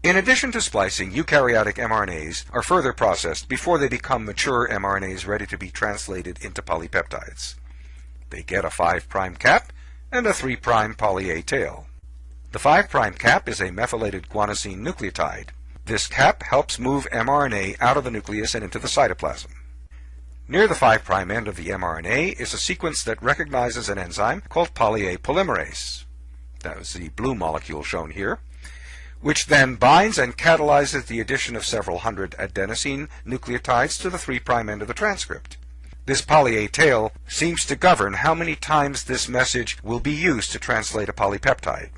In addition to splicing, eukaryotic mRNAs are further processed before they become mature mRNAs ready to be translated into polypeptides. They get a 5' cap and a 3' poly A tail. The 5' cap is a methylated guanosine nucleotide. This cap helps move mRNA out of the nucleus and into the cytoplasm. Near the 5' end of the mRNA is a sequence that recognizes an enzyme called poly A polymerase. That was the blue molecule shown here which then binds and catalyzes the addition of several hundred adenosine nucleotides to the 3' end of the transcript. This poly A tail seems to govern how many times this message will be used to translate a polypeptide.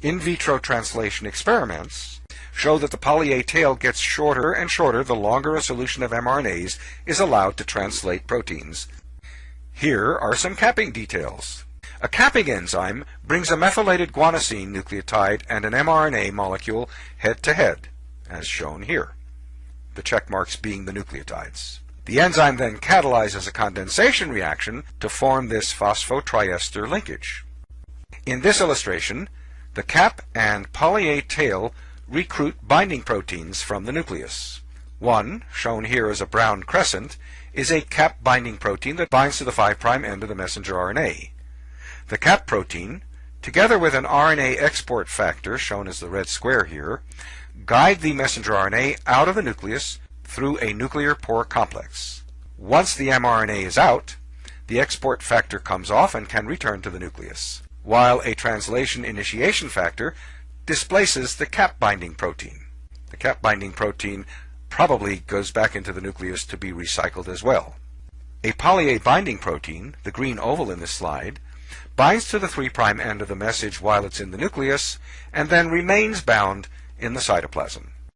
In vitro translation experiments show that the poly A tail gets shorter and shorter the longer a solution of mRNAs is allowed to translate proteins. Here are some capping details. A capping enzyme brings a methylated guanosine nucleotide and an mRNA molecule head to head, as shown here, the check marks being the nucleotides. The enzyme then catalyzes a condensation reaction to form this phosphotriester linkage. In this illustration, the cap and poly A tail recruit binding proteins from the nucleus. One, shown here as a brown crescent, is a cap binding protein that binds to the 5' end of the messenger RNA. The cap protein, together with an RNA export factor, shown as the red square here, guide the messenger RNA out of the nucleus through a nuclear pore complex. Once the mRNA is out, the export factor comes off and can return to the nucleus, while a translation initiation factor displaces the cap binding protein. The cap binding protein probably goes back into the nucleus to be recycled as well. A poly A binding protein, the green oval in this slide, binds to the 3' end of the message while it's in the nucleus, and then remains bound in the cytoplasm.